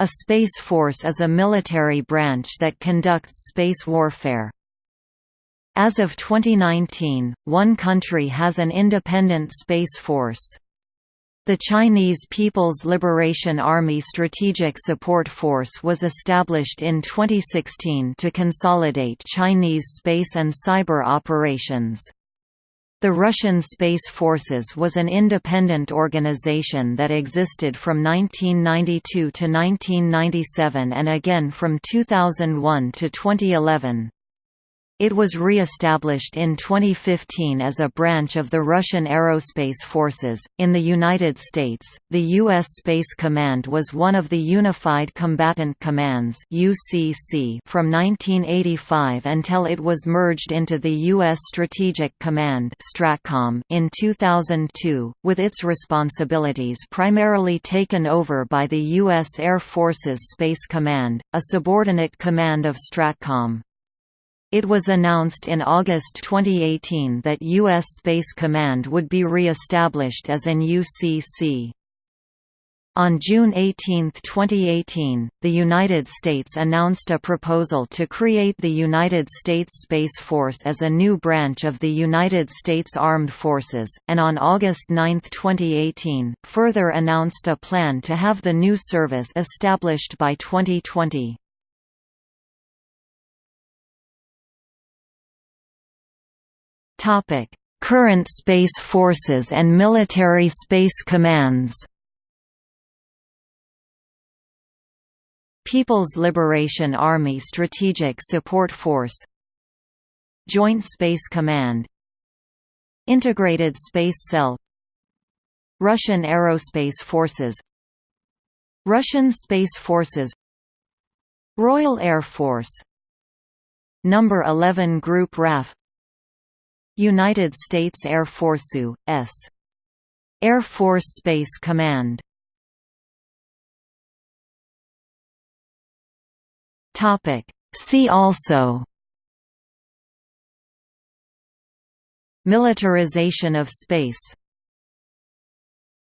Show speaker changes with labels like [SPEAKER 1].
[SPEAKER 1] A space force is a military branch that conducts space warfare. As of 2019, one country has an independent space force. The Chinese People's Liberation Army Strategic Support Force was established in 2016 to consolidate Chinese space and cyber operations. The Russian Space Forces was an independent organization that existed from 1992 to 1997 and again from 2001 to 2011. It was re-established in 2015 as a branch of the Russian Aerospace Forces. In the United States, the U.S. Space Command was one of the Unified Combatant Commands (UCC) from 1985 until it was merged into the U.S. Strategic Command (STRATCOM) in 2002, with its responsibilities primarily taken over by the U.S. Air Forces Space Command, a subordinate command of STRATCOM. It was announced in August 2018 that U.S. Space Command would be re-established as an UCC. On June 18, 2018, the United States announced a proposal to create the United States Space Force as a new branch of the United States Armed Forces, and on August 9, 2018, further announced a plan to have the new service established by 2020. Topic: Current space forces and military space commands. People's Liberation Army Strategic Support Force Joint Space Command Integrated Space Cell Russian Aerospace Forces Russian Space Forces Royal Air Force Number 11 Group RAF United States Air Force U.S. Air Force Space Command. See also. Militarization of space